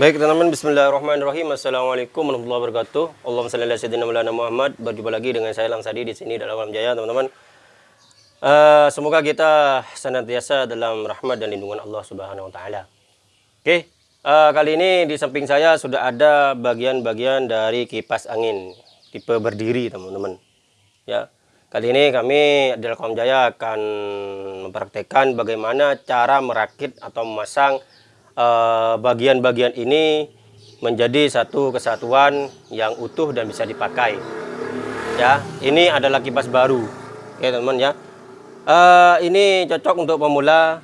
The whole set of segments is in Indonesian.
Baik teman-teman, Bismillahirrahmanirrahim. Assalamualaikum warahmatullahi wabarakatuh. Allahumma salli ala sayyidina Maulana Muhammad. Berjumpa lagi dengan saya Lang Sadi di sini dalam Alam Jaya, teman-teman. Uh, semoga kita senantiasa dalam rahmat dan lindungan Allah Subhanahu wa taala. Oke, uh, kali ini di samping saya sudah ada bagian-bagian dari kipas angin tipe berdiri, teman-teman. Ya. Kali ini kami di Alam Jaya akan mempraktekkan bagaimana cara merakit atau memasang Eh, bagian-bagian uh, ini menjadi satu kesatuan yang utuh dan bisa dipakai. Ya, ini adalah kipas baru, ya teman-teman ya. Uh, ini cocok untuk pemula,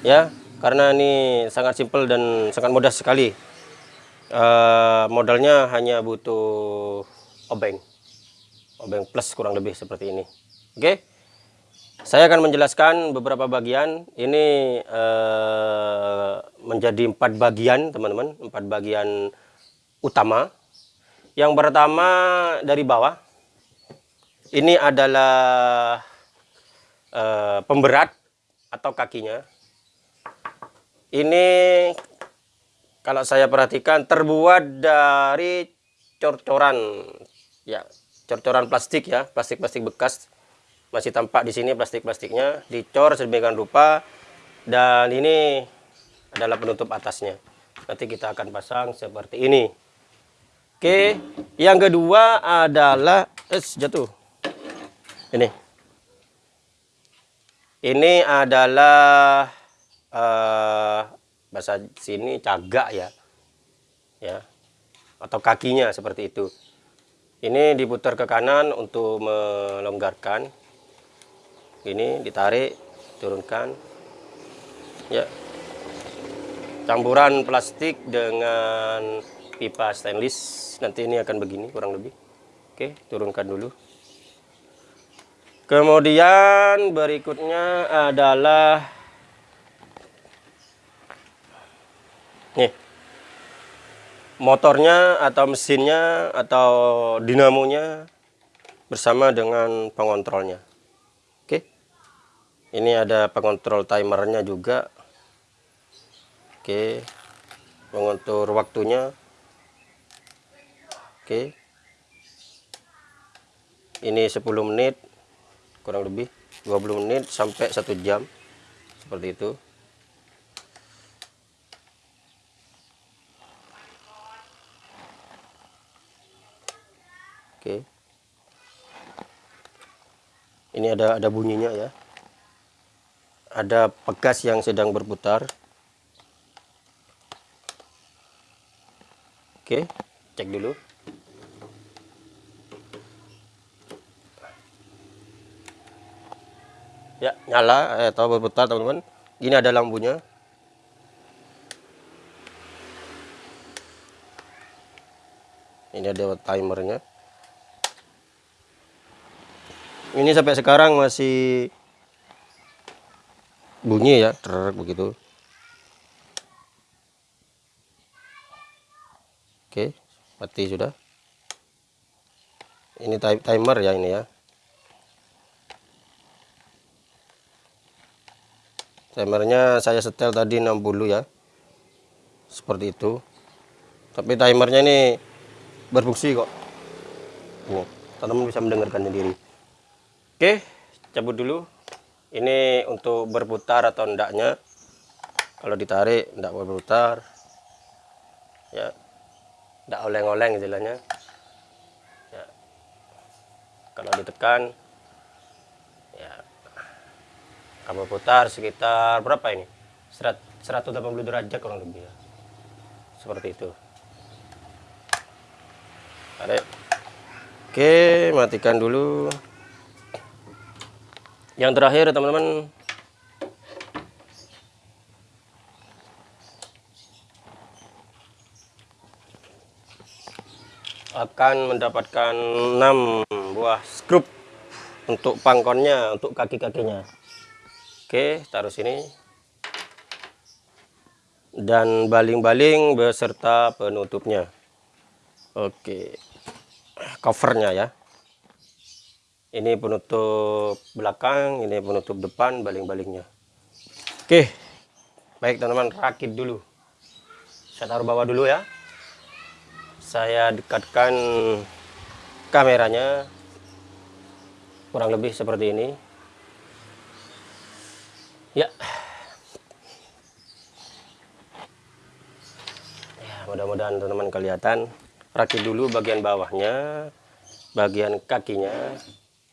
ya, karena ini sangat simpel dan sangat mudah sekali. Uh, modalnya hanya butuh obeng, obeng plus kurang lebih seperti ini. Oke. Okay? Saya akan menjelaskan beberapa bagian. Ini eh, menjadi empat bagian, teman-teman. Empat bagian utama. Yang pertama dari bawah. Ini adalah eh, pemberat atau kakinya. Ini kalau saya perhatikan terbuat dari cor-coran, ya, cor-coran plastik ya, plastik-plastik bekas masih tampak di sini plastik-plastiknya dicor sedemikian rupa dan ini adalah penutup atasnya. Nanti kita akan pasang seperti ini. Oke yang kedua adalah eh jatuh. Ini. Ini adalah uh, bahasa sini cagak ya. Ya. Atau kakinya seperti itu. Ini diputar ke kanan untuk melonggarkan ini ditarik turunkan. Ya. Campuran plastik dengan pipa stainless. Nanti ini akan begini kurang lebih. Oke turunkan dulu. Kemudian berikutnya adalah nih motornya atau mesinnya atau dinamonya bersama dengan pengontrolnya ini ada pengontrol timernya juga. Oke. Pengontrol waktunya. Oke. Ini 10 menit kurang lebih 20 menit sampai satu jam. Seperti itu. Oke ini ada ada bunyinya ya. Ada pegas yang sedang berputar. Oke cek dulu. Ya nyala atau berputar teman-teman. Ini ada lampunya. Ini ada timernya ini sampai sekarang masih bunyi ya truk begitu. Oke mati sudah. Ini timer ya ini ya. Timernya saya setel tadi 60 ya. Seperti itu. Tapi timernya ini berfungsi kok. Teman-teman bisa mendengarkan sendiri oke cabut dulu. Ini untuk berputar atau endaknya. Kalau ditarik tidak berputar. Ya. Tidak oleng-oleng istilahnya. Ya. kalau ditekan ya. Kamu putar sekitar berapa ini? 180 derajat kurang lebih ya. Seperti itu. Tarik. Oke matikan dulu yang terakhir teman-teman. Akan mendapatkan 6 buah skrup untuk pangkonnya untuk kaki-kakinya. Oke taruh sini. Dan baling-baling beserta penutupnya. Oke covernya ya ini penutup belakang ini penutup depan baling-balingnya. Oke. Baik teman-teman rakit dulu. Saya taruh bawah dulu ya. Saya dekatkan kameranya kurang lebih seperti ini. Ya. Ya mudah-mudahan teman-teman kelihatan. Rakit dulu bagian bawahnya bagian kakinya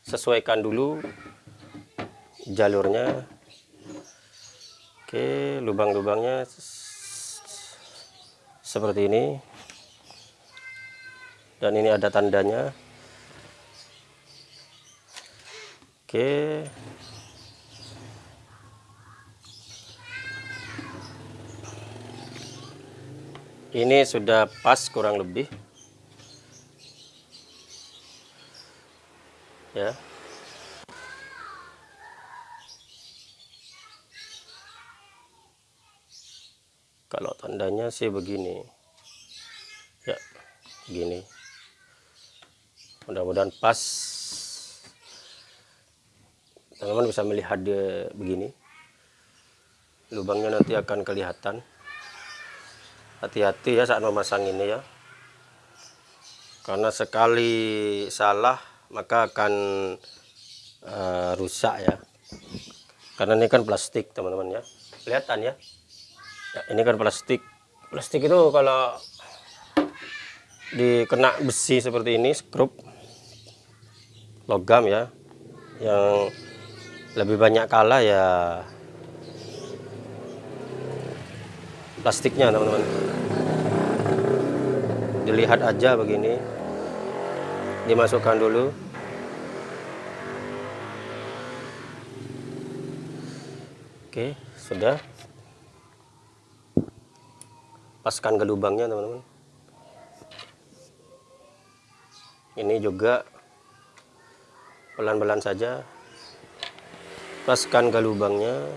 sesuaikan dulu jalurnya. Oke lubang-lubangnya seperti ini. Dan ini ada tandanya. Oke. Ini sudah pas kurang lebih ya. Kalau tandanya sih begini. Ya begini. Mudah-mudahan pas. Teman-teman bisa melihat dia begini. Lubangnya nanti akan kelihatan. Hati-hati ya saat memasang ini ya. Karena sekali salah maka akan uh, rusak ya. Karena ini kan plastik teman-teman ya. Kelihatan ya. ya ini kan plastik. Plastik itu kalau dikena besi seperti ini skrup logam ya yang lebih banyak kalah ya plastiknya teman-teman. Dilihat aja begini dimasukkan dulu. Oke sudah. Paskan ke lubangnya teman-teman. Ini juga pelan-pelan saja. Paskan ke lubangnya.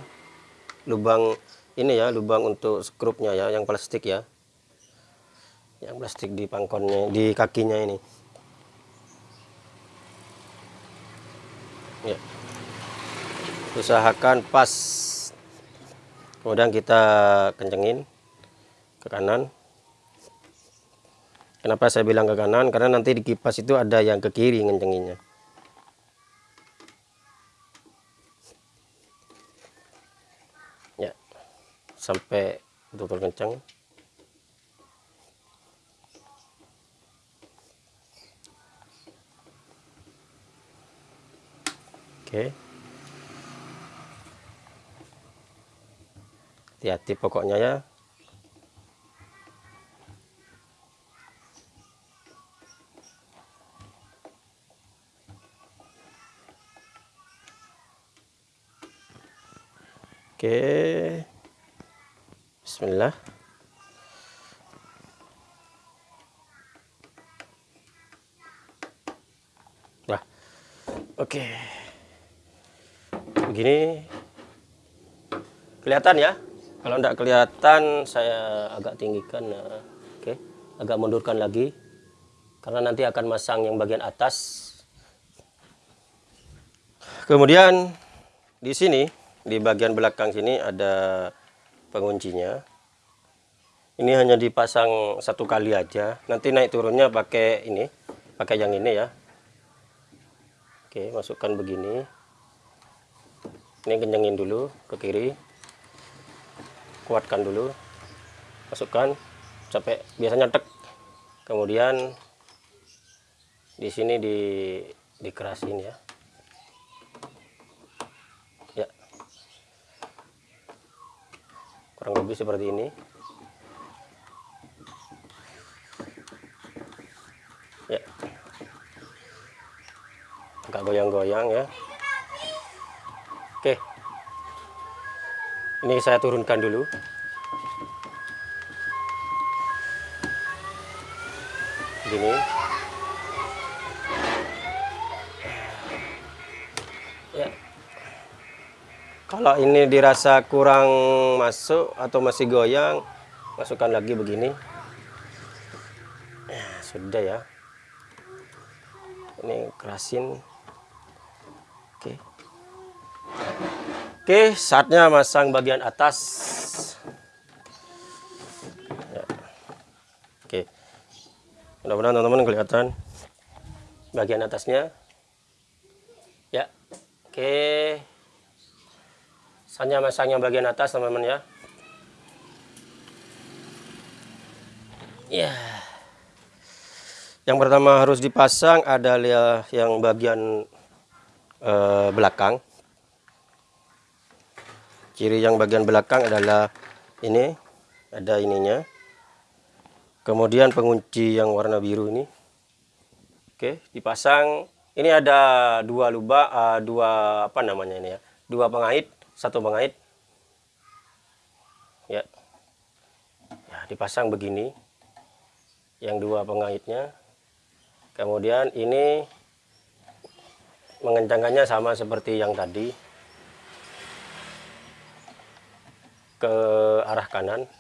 Lubang ini ya lubang untuk skrupnya ya yang plastik ya. Yang plastik di pangkonnya di kakinya ini ya. Usahakan pas. Kemudian kita kencengin ke kanan. Kenapa saya bilang ke kanan? Karena nanti di kipas itu ada yang ke kiri ngencenginnya. Sampai betul-betul kencang oke hati-hati pokoknya ya Oke. Bismillah. Nah, oke. Begini kelihatan ya. Kalau tidak kelihatan, saya agak tinggikan. Nah, oke, agak mundurkan lagi, karena nanti akan masang yang bagian atas. Kemudian di sini, di bagian belakang sini ada penguncinya ini hanya dipasang satu kali aja nanti naik turunnya pakai ini pakai yang ini ya oke masukkan begini ini kencengin dulu ke kiri kuatkan dulu masukkan sampai biasanya tek kemudian di sini di dikerasin ya. Kurang lebih seperti ini. Ya. Agak goyang-goyang ya. Oke ini saya turunkan dulu. Gini. Kalau ini dirasa kurang masuk atau masih goyang masukkan lagi begini. Ya, sudah ya. Ini kerasin oke saatnya masang bagian atas. Ya. mudah-mudahan teman-teman kelihatan bagian atasnya. Ya. Oke. Hanya masang yang bagian atas teman-teman ya. Ya. Yang pertama harus dipasang adalah yang bagian eh, belakang ciri yang bagian belakang adalah ini ada ininya. Kemudian pengunci yang warna biru ini. Oke dipasang. Ini ada dua lubang uh, dua apa namanya ini ya? Dua pengait satu pengait. Ya. Ya dipasang begini. Yang dua pengaitnya. Kemudian ini mengencangkannya sama seperti yang tadi ke arah kanan.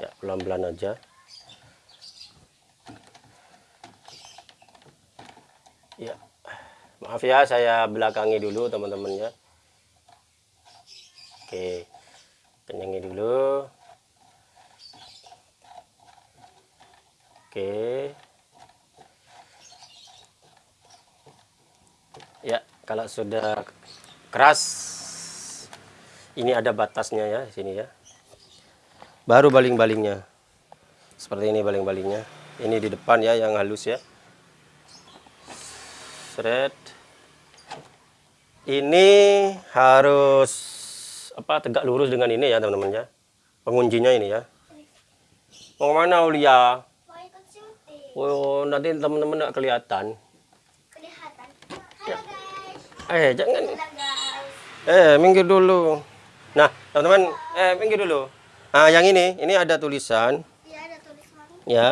Ya pelan-pelan aja. Ya maaf ya saya belakangi dulu teman-teman ya oke kenyangi dulu oke ya kalau sudah keras ini ada batasnya ya sini ya. Baru baling-balingnya. Seperti ini baling-balingnya. Ini di depan ya yang halus ya. Seret. Ini harus apa tegak lurus dengan ini ya teman-teman ya. Penguncinya ini ya. Mau mana syuting. oh nanti teman-teman nggak Kelihatan. Eh jangan eh minggir dulu nah teman-teman eh minggir dulu nah yang ini ini ada tulisan Iya ada tulisan. ya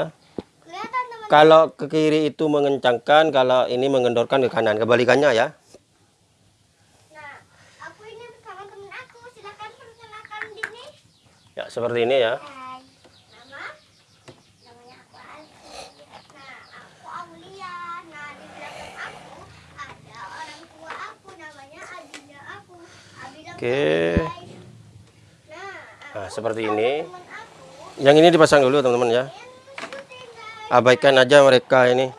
Kelihatan teman. Kalau ke kiri itu mengencangkan, kalau ini mengendorkan ke kanan. Kebalikannya ya. Nah, aku ini bersama temen aku. Silakan perkenalkan diri. Ya, seperti ini ya. Hai. Nama? Namanya aku Ali. Nah, aku Aulia. Nah, di belakang aku ada orang tua aku. Namanya adiknya aku. Abi bilang Oke. Nah, seperti ini. Yang ini dipasang dulu, teman-teman ya. Abaikan aja mereka ini.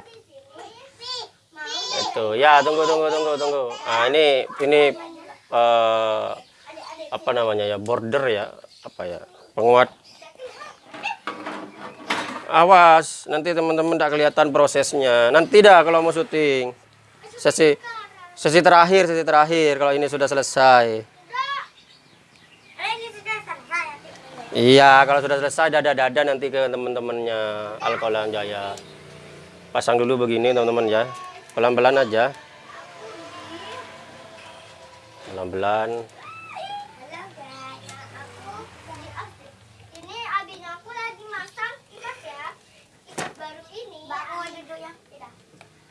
Itu. Ya, tunggu tunggu tunggu tunggu. Ah, ini ini eh, apa namanya ya? Border ya. Apa ya? Penguat Awas, nanti teman-teman tak kelihatan prosesnya. Nanti dah kalau mau syuting. Sesi sesi terakhir, sesi terakhir kalau ini sudah selesai. Ini sudah selesai. Iya, kalau sudah selesai dada-dada nanti ke teman-temannya Alkoholan Jaya. Pasang dulu begini teman-teman ya. Pelan-pelan aja. Pelan-pelan. Halo guys, aku dari Afri. Ini abinya aku lagi masang ikat ya. Ikat baru ini. Baru duduk yang tidak.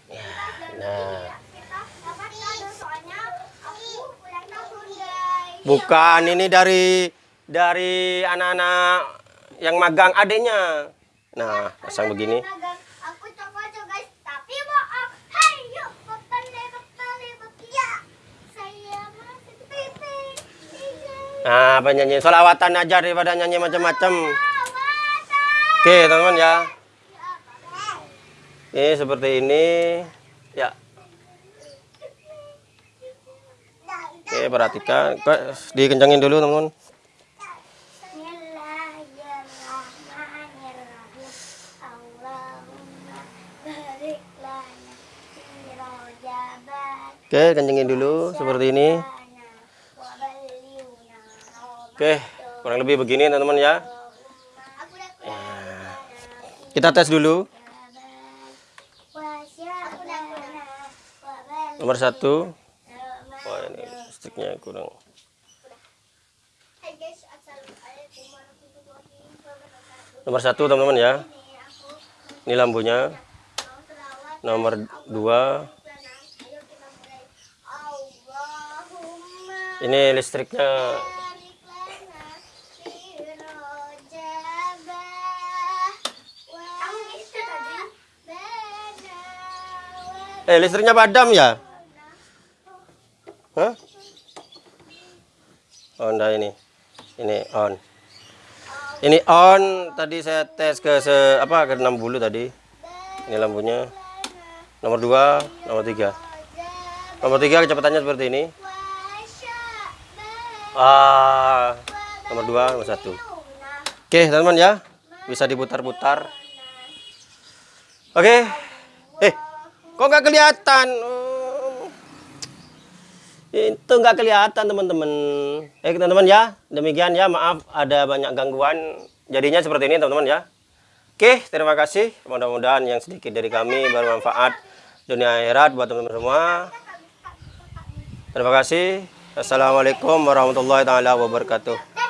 Ikat baru nah. ya. Kita dapat kado soalnya aku ulang tahun guys. Bukan ini dari dari anak-anak yang magang adiknya. Nah, pasang begini. Nah, penyanyi solawatan aja daripada nyanyi macam-macam. Oke, teman-teman ya. Ya, Ini seperti ini. Ya, oke perhatikan. Dikencangin dulu, teman-teman. Oke, kencengin dulu seperti ini. Oke, kurang lebih begini teman-teman ya. Udah Kita tes dulu. Nomor satu. Oh ini listriknya kurang. Nomor satu teman-teman ya. Ini lampunya. Nomor dua. Ayo kita mulai. Allahumma Ini listriknya. Eh, listriknya padam ya? Hah? Oh, enggak ini. Ini on. Ini on. Tadi saya tes ke se apa ke 60 tadi. Ini lampunya. Nomor 2, nomor 3. Nomor 3 kecepatannya seperti ini. Ah, nomor 2, nomor 1. Oke, teman-teman ya. Bisa diputar-putar. Oke. Eh, kok nggak kelihatan? Oh. Itu nggak kelihatan teman-teman. Eh teman-teman ya, demikian ya. Maaf ada banyak gangguan. Jadinya seperti ini teman-teman ya. Oke, terima kasih. Mudah-mudahan yang sedikit dari kami bermanfaat dunia akhirat buat teman-teman semua. Terima kasih. Assalamualaikum warahmatullahi taala wabarakatuh.